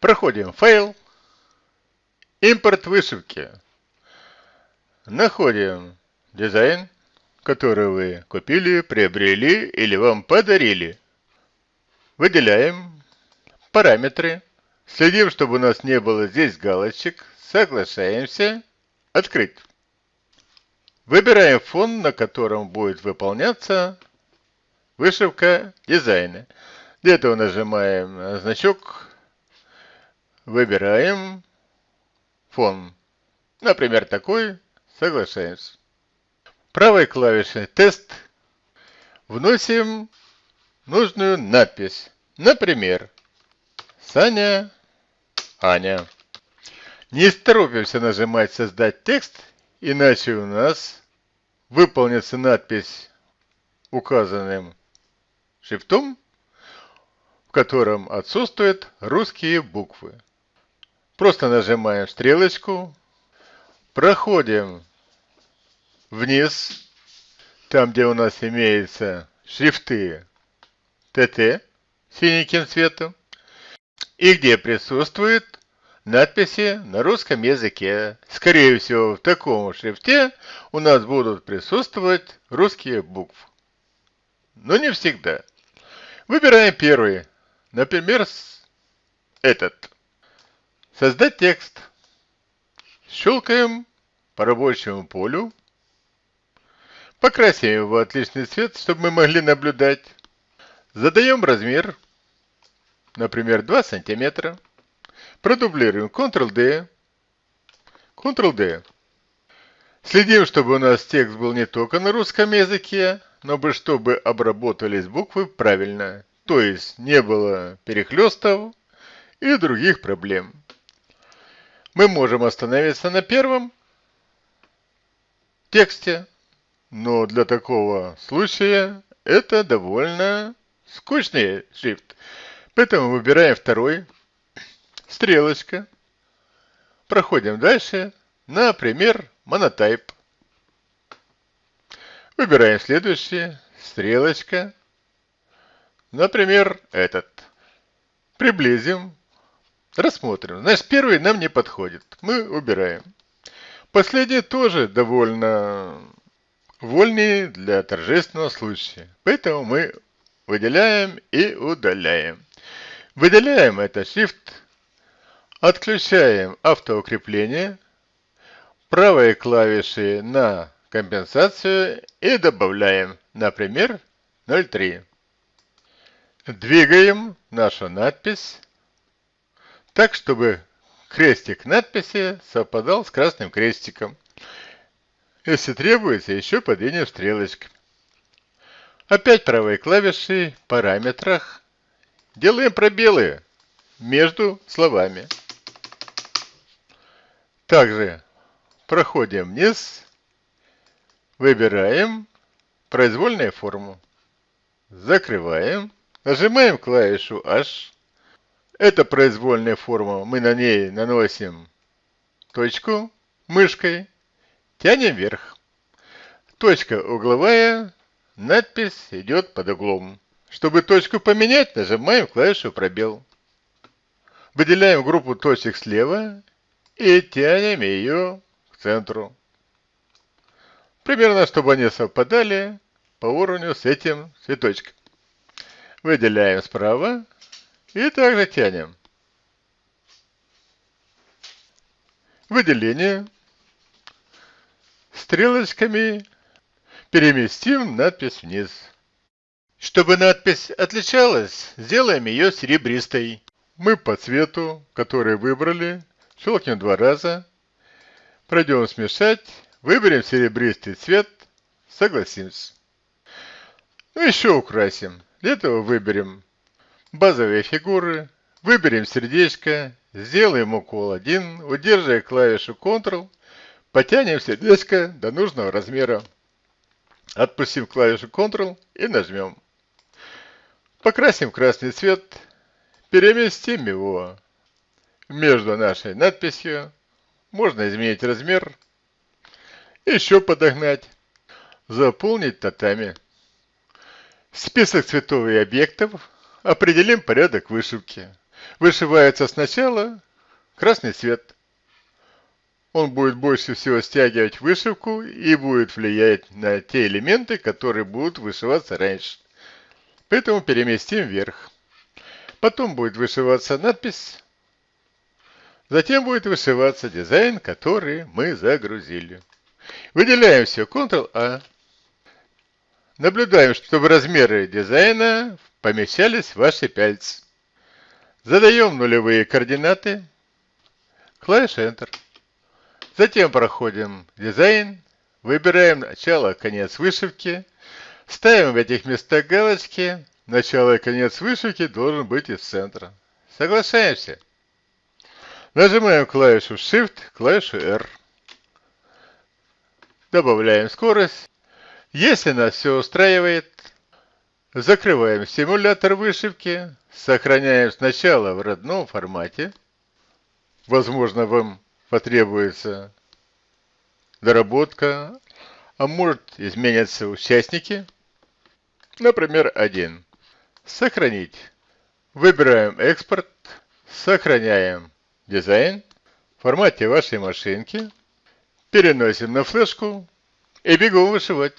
Проходим файл, импорт вышивки. Находим дизайн, который вы купили, приобрели или вам подарили. Выделяем параметры. Следим, чтобы у нас не было здесь галочек. Соглашаемся. Открыть. Выбираем фон, на котором будет выполняться вышивка дизайна. Для этого нажимаем значок, выбираем фон. Например, такой, соглашаемся. Правой клавишей тест вносим нужную надпись. Например, Саня, Аня. Не торопимся нажимать «Создать текст», иначе у нас выполнится надпись указанным шрифтом, в котором отсутствуют русские буквы. Просто нажимаем стрелочку, проходим вниз, там где у нас имеются шрифты ТТ синеньким цветом, и где присутствует надписи на русском языке. Скорее всего, в таком шрифте у нас будут присутствовать русские буквы. Но не всегда. Выбираем первый. Например, этот. Создать текст. Щелкаем по рабочему полю. Покрасим его отличный цвет, чтобы мы могли наблюдать. Задаем размер. Например, 2 сантиметра. Продублируем Ctrl-D, Ctrl-D. Следим, чтобы у нас текст был не только на русском языке, но бы чтобы обработались буквы правильно, то есть не было перехлестов и других проблем. Мы можем остановиться на первом тексте, но для такого случая это довольно скучный шрифт. Поэтому выбираем второй стрелочка. Проходим дальше. Например, Monotype. Выбираем следующий. Стрелочка. Например, этот. Приблизим. Рассмотрим. Значит, первый нам не подходит. Мы убираем. Последний тоже довольно вольный для торжественного случая. Поэтому мы выделяем и удаляем. Выделяем это Shift Отключаем автоукрепление, правой клавишей на компенсацию и добавляем, например, 0,3. Двигаем нашу надпись так, чтобы крестик надписи совпадал с красным крестиком. Если требуется, еще подвинем стрелочкой. Опять правой клавишей в параметрах делаем пробелы между словами. Также проходим вниз, выбираем произвольную форму, закрываем, нажимаем клавишу H. Это произвольная форма, мы на ней наносим точку мышкой, тянем вверх. Точка угловая, надпись идет под углом. Чтобы точку поменять, нажимаем клавишу пробел. Выделяем группу точек слева и тянем ее к центру. Примерно, чтобы они совпадали по уровню с этим цветочком. Выделяем справа и также тянем. Выделение. Стрелочками переместим надпись вниз. Чтобы надпись отличалась, сделаем ее серебристой. Мы по цвету, который выбрали, Щелкнем два раза. Пройдем смешать. Выберем серебристый цвет. Согласимся. Ну, еще украсим. Для этого выберем базовые фигуры. Выберем сердечко. Сделаем укол 1. Удерживая клавишу Ctrl. Потянем сердечко до нужного размера. Отпустим клавишу Ctrl и нажмем. Покрасим красный цвет. Переместим его между нашей надписью. Можно изменить размер. Еще подогнать. Заполнить татами. Список цветов и объектов. Определим порядок вышивки. вышивается сначала красный цвет. Он будет больше всего стягивать вышивку и будет влиять на те элементы, которые будут вышиваться раньше. Поэтому переместим вверх. Потом будет вышиваться надпись. Затем будет вышиваться дизайн, который мы загрузили. Выделяем все Ctrl-A. Наблюдаем, чтобы размеры дизайна помещались в ваши пальцы. Задаем нулевые координаты. Клавиша Enter. Затем проходим дизайн. Выбираем начало, конец вышивки. Ставим в этих местах галочки. Начало и конец вышивки должен быть из центра. Соглашаемся. Нажимаем клавишу Shift, клавишу R. Добавляем скорость. Если нас все устраивает, закрываем симулятор вышивки, сохраняем сначала в родном формате. Возможно, вам потребуется доработка, а может изменятся участники. Например, один. Сохранить. Выбираем экспорт, сохраняем дизайн в формате вашей машинки переносим на флешку и бегом вышивать.